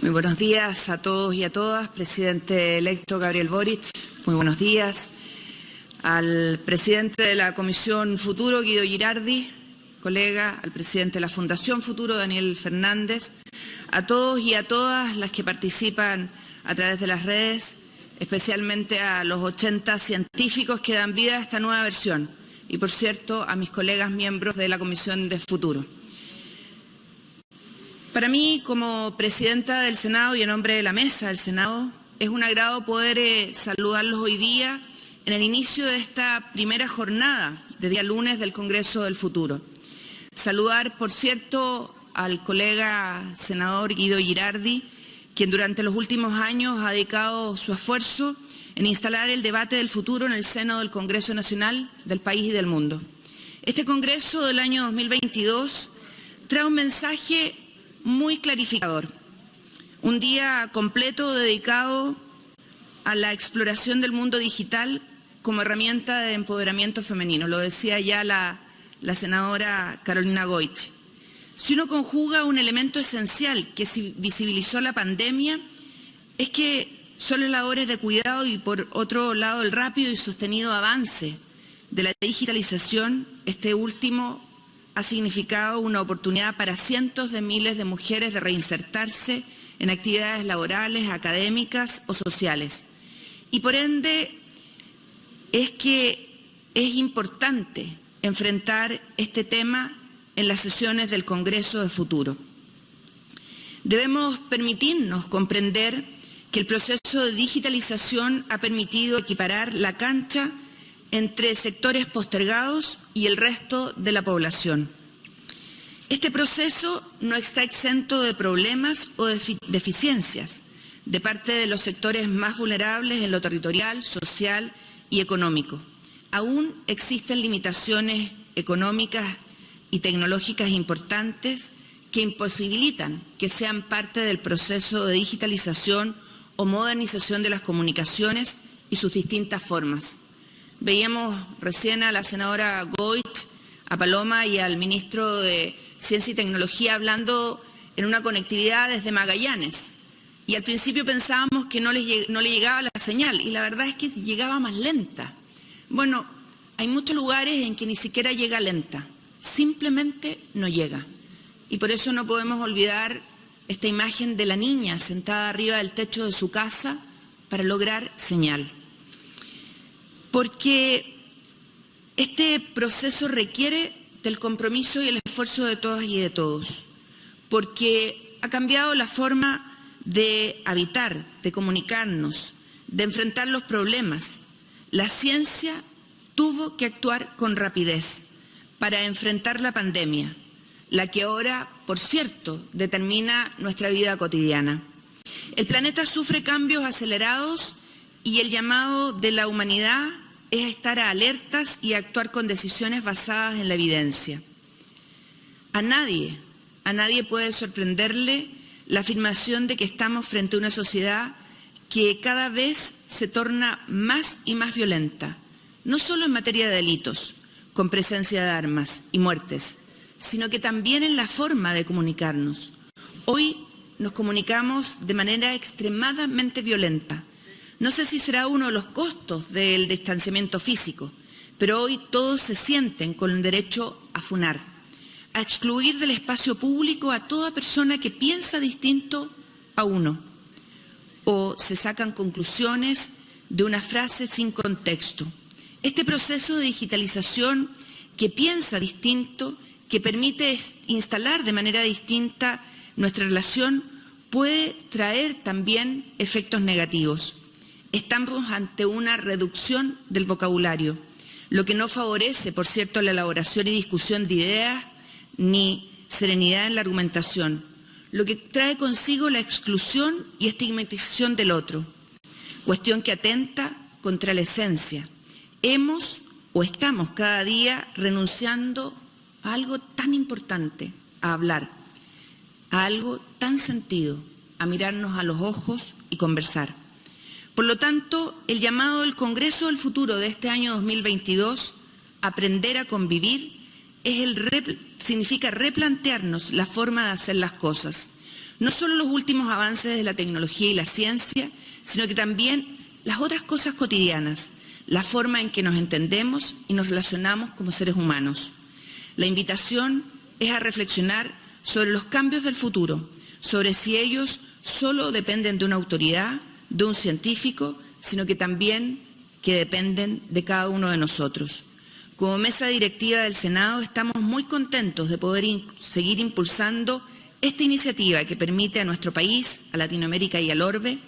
Muy buenos días a todos y a todas. Presidente electo Gabriel Boric, muy buenos días. Al presidente de la Comisión Futuro, Guido Girardi, colega, al presidente de la Fundación Futuro, Daniel Fernández, a todos y a todas las que participan a través de las redes, especialmente a los 80 científicos que dan vida a esta nueva versión y, por cierto, a mis colegas miembros de la Comisión de Futuro. Para mí, como presidenta del Senado y en nombre de la mesa del Senado, es un agrado poder eh, saludarlos hoy día en el inicio de esta primera jornada de día lunes del Congreso del Futuro. Saludar, por cierto, al colega senador Guido Girardi, quien durante los últimos años ha dedicado su esfuerzo en instalar el debate del futuro en el seno del Congreso Nacional del país y del mundo. Este Congreso del año 2022 trae un mensaje muy clarificador. Un día completo dedicado a la exploración del mundo digital como herramienta de empoderamiento femenino. Lo decía ya la, senadora Carolina Goich. Si uno conjuga un elemento esencial que visibilizó la pandemia, es que son las labores de cuidado y por otro lado el rápido y sostenido avance de la digitalización, este último ha significado una oportunidad para cientos de miles de mujeres de reinsertarse en actividades laborales, académicas o sociales. Y por ende es que es importante enfrentar este tema en las sesiones del Congreso de Futuro. Debemos permitirnos comprender que el proceso de digitalización ha permitido equiparar la cancha entre sectores postergados y el resto de la población. Este proceso no está exento de problemas o deficiencias de parte de los sectores más vulnerables en lo territorial, social y económico. Aún existen limitaciones económicas y tecnológicas importantes que imposibilitan que sean parte del proceso de digitalización o modernización de las comunicaciones y sus distintas formas. Veíamos recién a la senadora Goit, a Paloma y al ministro de Ciencia y Tecnología hablando en una conectividad desde Magallanes. Y al principio pensábamos que no le, llegaba la señal y la verdad es que llegaba más lenta. Bueno, hay muchos lugares en que ni siquiera llega lenta, simplemente no llega. Y por eso no podemos olvidar esta imagen de la niña sentada arriba del techo de su casa para lograr señal porque este proceso requiere del compromiso y el esfuerzo de todas y de todos, porque ha cambiado la forma de habitar, de comunicarnos, de enfrentar los problemas. La ciencia tuvo que actuar con rapidez para enfrentar la pandemia, la que ahora, por cierto, determina nuestra vida cotidiana. El planeta sufre cambios acelerados y el llamado de la humanidad es estar alertas y actuar con decisiones basadas en la evidencia. A nadie, a nadie puede sorprenderle la afirmación de que estamos frente a una sociedad que cada vez se torna más y más violenta, no solo en materia de delitos, con presencia de armas y muertes, sino que también en la forma de comunicarnos. Hoy nos comunicamos de manera extremadamente violenta, no sé si será uno de los costos del distanciamiento físico, pero hoy todos se sienten con el derecho a funar, a excluir del espacio público a toda persona que piensa distinto a uno, o se sacan conclusiones de una frase sin contexto. Este proceso de digitalización que piensa distinto, que permite instalar de manera distinta nuestra relación, puede traer también efectos negativos estamos ante una reducción del vocabulario, lo que no favorece, por cierto, la elaboración y discusión de ideas ni serenidad en la argumentación, lo que trae consigo la exclusión y estigmatización del otro, cuestión que atenta contra la esencia. Hemos o estamos cada día renunciando a algo tan importante, a hablar, a algo tan sentido, a mirarnos a los ojos y conversar. Por lo tanto, el llamado del Congreso del Futuro de este año 2022, aprender a convivir, significa replantearnos la forma de hacer las cosas. No solo los últimos avances de la tecnología y la ciencia, sino que también las otras cosas cotidianas, la forma en que nos entendemos y nos relacionamos como seres humanos. La invitación es a reflexionar sobre los cambios del futuro, sobre si ellos solo dependen de una autoridad, de un científico, sino que también que dependen de cada uno de nosotros. Como mesa directiva del Senado estamos muy contentos de poder seguir impulsando esta iniciativa que permite a nuestro país, a Latinoamérica y al Orbe,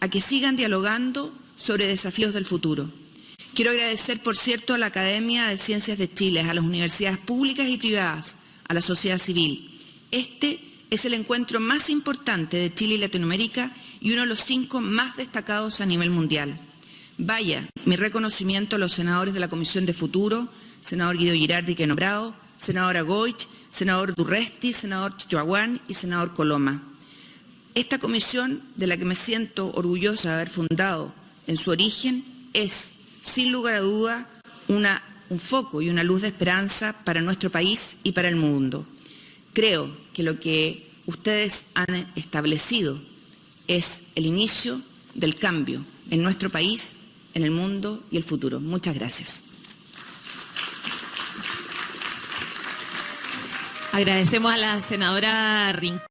a que sigan dialogando sobre desafíos del futuro. Quiero agradecer, por cierto, a la Academia de Ciencias de Chile, a las universidades públicas y privadas, a la sociedad civil. Este es el encuentro más importante de Chile y Latinoamérica y uno de los cinco más destacados a nivel mundial. Vaya, mi reconocimiento a los senadores de la Comisión de Futuro, senador Guido Girardi que he nombrado, senadora Goich, senador Durresti, senador Chihuahuán y senador Coloma. Esta comisión, de la que me siento orgullosa de haber fundado en su origen, es, sin lugar a duda, un foco y una luz de esperanza para nuestro país y para el mundo. Creo que lo que ustedes han establecido es el inicio del cambio en nuestro país en el mundo y el futuro. Muchas gracias. Agradecemos a la senadora Rincón.